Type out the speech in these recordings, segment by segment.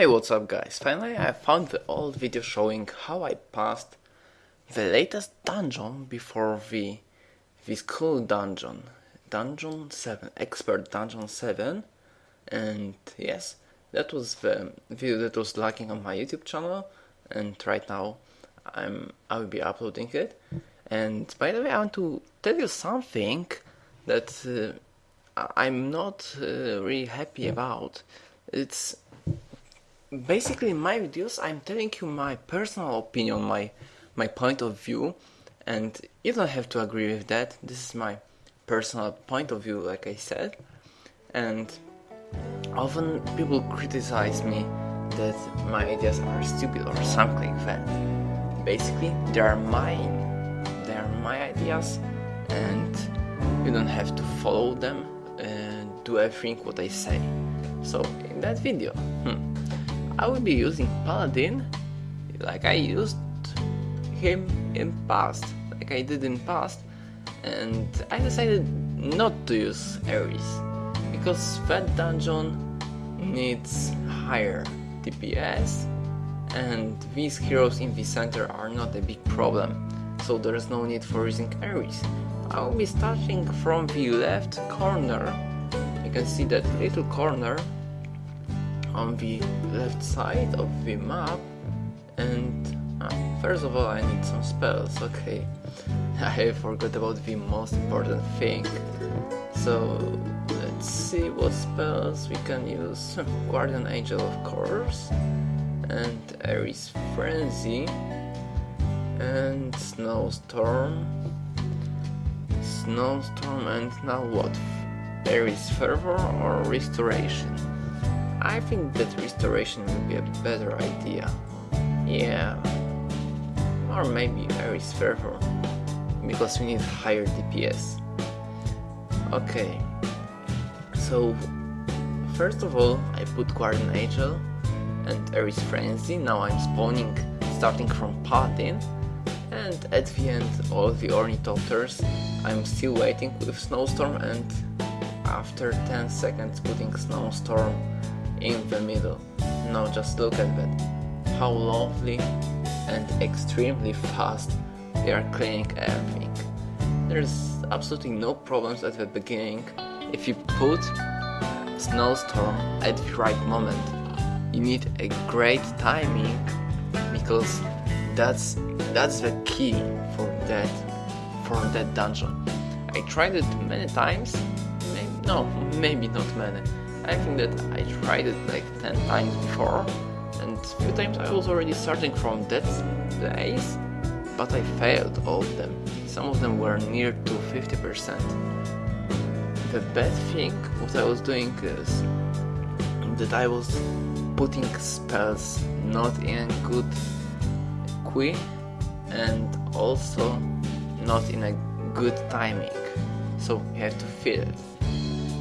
Hey what's up guys, finally I found the old video showing how I passed the latest dungeon before the this cool dungeon, dungeon 7, expert dungeon 7 and yes, that was the video that was lacking on my YouTube channel. And right now I'm I will be uploading it. And by the way I want to tell you something that uh, I'm not uh, really happy about. It's basically in my videos I'm telling you my personal opinion, my my point of view and you don't have to agree with that. This is my personal point of view like I said and often people criticize me that my ideas are stupid or something like that. Basically they are mine, they are my ideas and you don't have to follow them and do everything what I say. So in that video, hmm, I will be using Paladin. Like I used him in past, like I did in past, and I decided not to use Ares, because that dungeon needs higher DPS, and these heroes in the center are not a big problem, so there is no need for using Ares. I will be starting from the left corner, you can see that little corner on the left side of the map. And uh, first of all I need some spells, okay? I forgot about the most important thing. So let's see what spells we can use. Guardian Angel of course. And Ares Frenzy. And Snowstorm. Snowstorm and now what? Ares Fervor or Restoration? I think that restoration would be a better idea. Yeah. Or maybe Ares Fervor. Because we need higher DPS. Okay. So, first of all, I put Guardian Angel and Ares Frenzy. Now I'm spawning starting from Paladin. And at the end, all the Ornithopters. I'm still waiting with Snowstorm and after 10 seconds putting Snowstorm in the middle. Now just look at that. How lovely and extremely fast they are cleaning everything. There's absolutely no problems at the beginning if you put snowstorm at the right moment. You need a great timing because that's that's the key for that for that dungeon. I tried it many times, no, maybe not many. I think that I tried it like 10 times before and few times I was already starting from that place but I failed all of them. Some of them were near to 50%. The bad thing what I was doing is that I was putting spells not in good queue and also not in a good timing. So you have to feel it.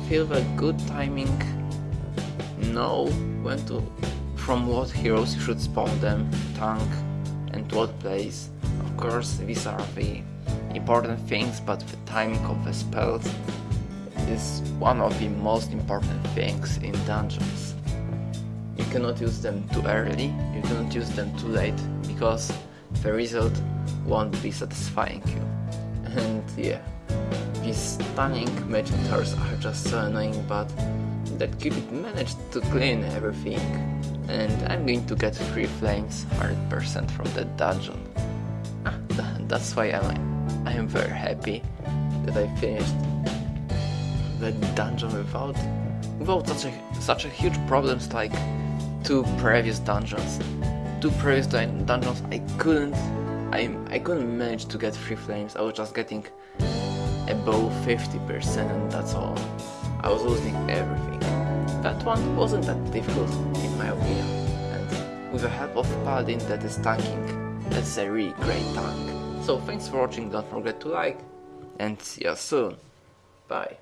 Feel the good timing know when to from what heroes you should spawn them, tank and what place. Of course these are the important things but the timing of the spells is one of the most important things in dungeons. You cannot use them too early, you cannot use them too late because the result won't be satisfying you. And yeah, these stunning magic towers are just so annoying but that Cupid managed to clean everything and I'm going to get free flames 100% from that dungeon. Ah, that's why I'm, I am very happy that I finished that dungeon without without such a such a huge problems like two previous dungeons. Two previous dungeons I couldn't I I couldn't manage to get free flames. I was just getting above 50% and that's all. I was losing everything. That one wasn't that difficult in my opinion, and with the help of Paladin that is tanking, that's a really great tank. So thanks for watching, don't forget to like, and see you soon. Bye.